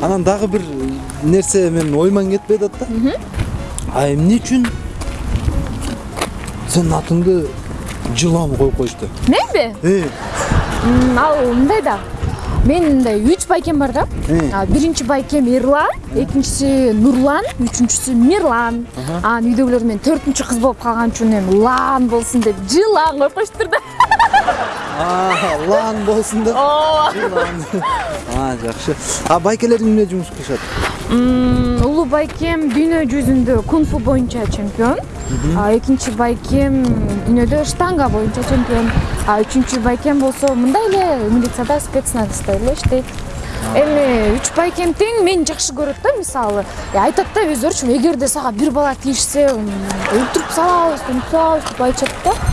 анан дагы бир нерсе менин оюман кетпей атат да. А эмне үчүн? Сенин атыңды жылан коюп коюшту менби э. Ал мындай да. Менин мындай үч байкем бар да. Э. Биринчи байкем эрлан экинчиси нурлан үчүнчүсү мирлан. Анан үйдөгүлөр мен төртүнчү кыз болуп калган үчүн эми лан болсун деп жылан коюп коюштур да лан болсун деп ооба Жылан. а жакшы а байкелериң эмне жумуш кылышат улуу байкем дүйнө жүзүндө кунг фу боюнча чемпион а экинчи байкем дүйнөдө штанга боюнча чемпион а үчүнчү байкем болсо мындай эле милицияда спецназда эле иштейт эми үч байкем тең мени жакшы көрөт да мисалы айтат да өздөрүчү эгерде сага бир бала тийишсе өлтүрүп салабыз өлтүрүп салабыз деп айтышат да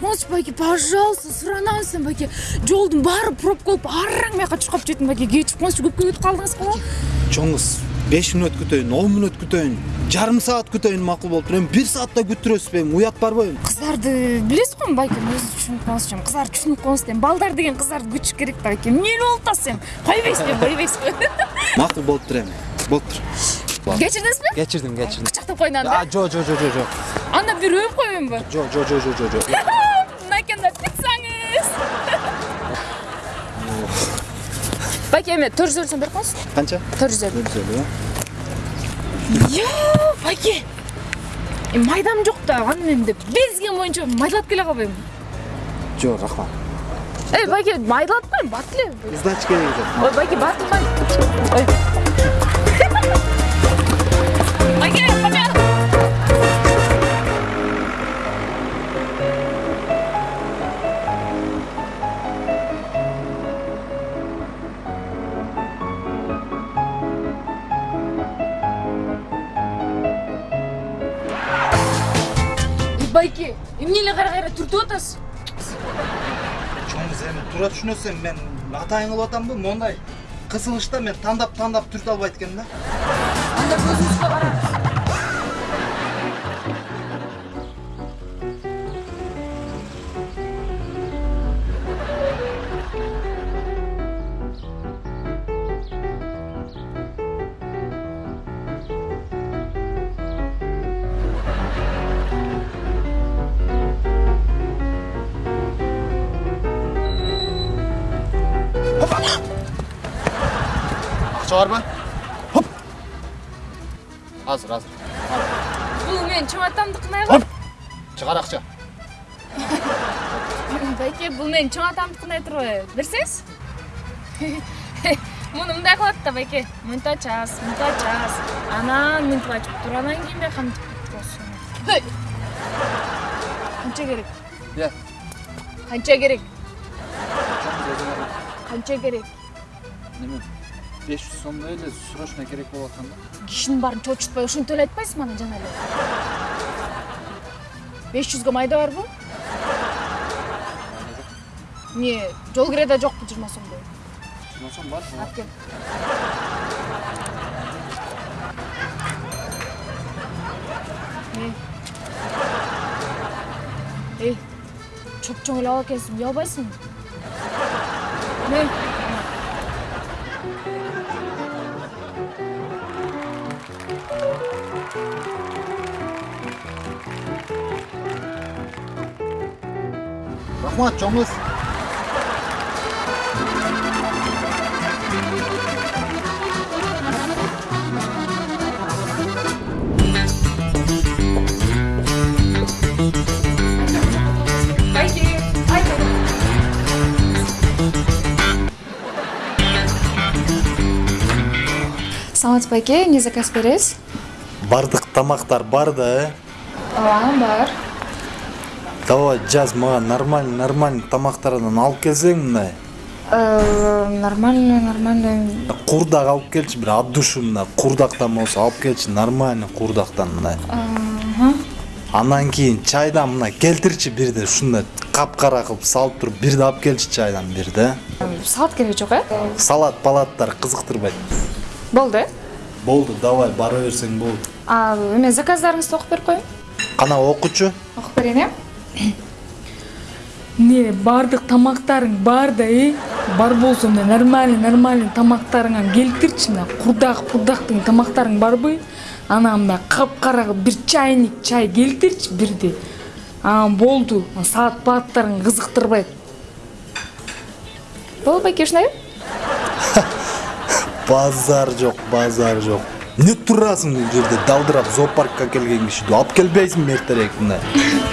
коңузчу байке пожалуйста суранабыз байке жолдун баары пробка болуп араң бияка чуркап жеттим байке кечирип коңузчу көпкө күтүп калдыңыз го чоң кыз беш мүнөт күтөйүн он мүнөт күтөйүн жарым саат күтөйүн макул болуптур эми бир саатта күттүрөсүзбү эми уят барбы эми кыздарды билесиз го эми байкем өзү түшүнүп коңузчу эми кыздарды түшүнүп эми балдар деген кыздарды күтүш керек да байке эмне эле болуп атасыз эми койбойсузбу койбойсузбу макул болуптур эми болуптур кечирдиңизби кечирдим кечирдим кучактап коеюн а анда. Жо жо жо жо жо. Анда бир өөп коеюнбу жо жо жо жо жо. эме төрт жүз элүү берип коңуз канча төрт жүз элүү жүз элүү Йоо, байке. Эми майдам жок да, аны мен деп безген боюнча майдалап келе калбайбы? жо рахмат Эй, байке, майдалатпайм, бат эле. сдача кереги жок Ой, байке, батылмай. Байке, эмне эле кайра кайра түртүп атасыз? чоң эми туура түшүнөсүз эми мен атайын кылып атамбы мондай кысылышта мен тандап тандап түртө албайт экенмин да Анда көзүңүзгө караңыз. Акча барбы хоп азыр азыр Бул менин чоңатамдыкына эми. чыгар акча Байке, бул менин чоң атамдыкына турбайбы? Берсеңиз? Муну мындай кылат да, байке. Мынтип ачасыз, мынтип ачасыз. Анан мынтип ачып туруп, анан кийин бияка мынтип болсун. Канча керек? Иә. Канча керек? Канча керек? неме беш жүз сомдой эле срочно керек болуп аткан да Кишинин баарын чочутпай ошентип эле айтпайсызбы ана жана эле? 500 майда барбы? Не, жол киреде жокпу 20 сомдой? жыйырма сом бар Алып кел. Эй. Эй. Чоп-чоң эле ала экенсиң, уялбайсыңбы? Мен рахмат чоң кыз Байке, айт. Саламатсыз байке, эмне заказ бересиз? Бардык тамактар бар да Ооба, бар. давай жаз мага нормальный нормальный тамактардан алып келсең мындай Э, нормально нормально курдак алып келчи бир от душу мындай курдактан болсо алып келчи нормальный курдактан мындай андан кийин чайдан мына келтирчи бирди ушундай капкара кылып салып туруп бирди алып келчи чайдан бирди салат кереги жок э? Салат палаттар кызыктырбайт. Болду э? Болду давай бара берсең болду а эме заказдарыңызды окуп берип коеюн кана окучу окуп берейин э эмне баардык тамактарың бар да э бар болсо мына нормальный нормальный тамактарыңан келтирчи мына курдак курдактын тамактарың барбы анан мына капкара кылып бир чайник чай келтирчи бирди анан болду салат палаттарың кызыктырбайт болду байке ушундай базар жок базар жок эмне турасың бул жерде далдырап зоопаркка келген кишиди алып келбейсиңби эртерээк мындай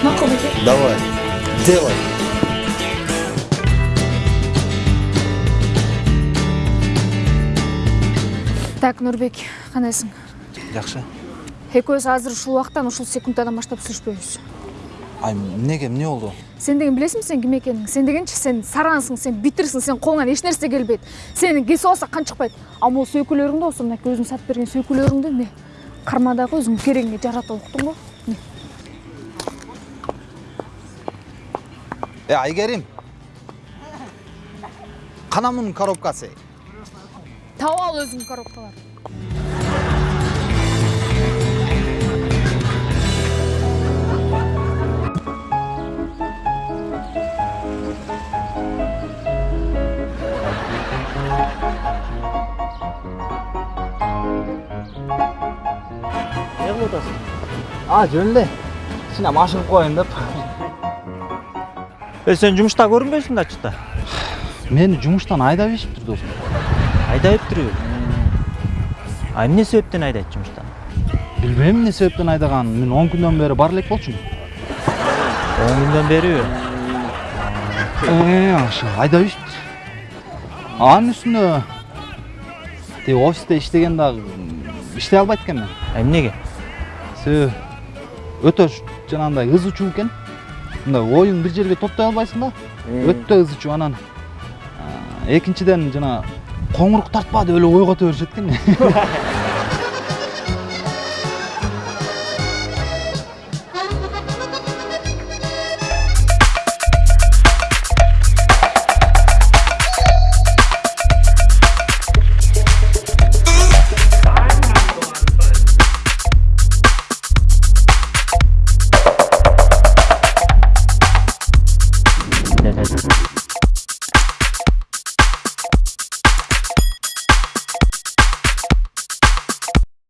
макул байке давай делай. Так нурбек кандайсың жакшы экөөбүз азыр ушул убактан ушул секундтан баштап сүйлөшпөйбүз ай эмнеге эмне болду сен деген билесиңби сен ким экениңди сен дегенчи сен сараңсың сен битирсиң сен колуңан эч нерсе келбейт сени кесип алса кан чыкпайт а могу сөйкөлөрүңдү болсо мынакей өзүң сатып берген сөйкөлөрүңдү эмне карма дагы өзүң керегиңе жарата уктуңбу э айгерим. Кана мунун коробкасы? Таап ал өзүң коробкаларды атасың а жөн эле кичине машыгып коеюн деп Э сен жумушта көрүнбөйсүң да ачыкта. мени жумуштан айдап ийишиптир досум Айдап туруп. А эмне себептен айдайт жумуштан? билбейм эмне себептен айдаганын мен он күндөн бери бара элек болчумун 10 күндөн бери. Э, ошо айдап ийишиптир анын үстүнө тиги офисте иштеген дагы иштей албайт экенмин эмнеге? себеби өтө жанагындай ызы чуу экен мындай оюң бир жерге топтой албайсың да өтө ызы чуу анан экинчиден жана коңурук тартпа деп эле ойгото беришет экен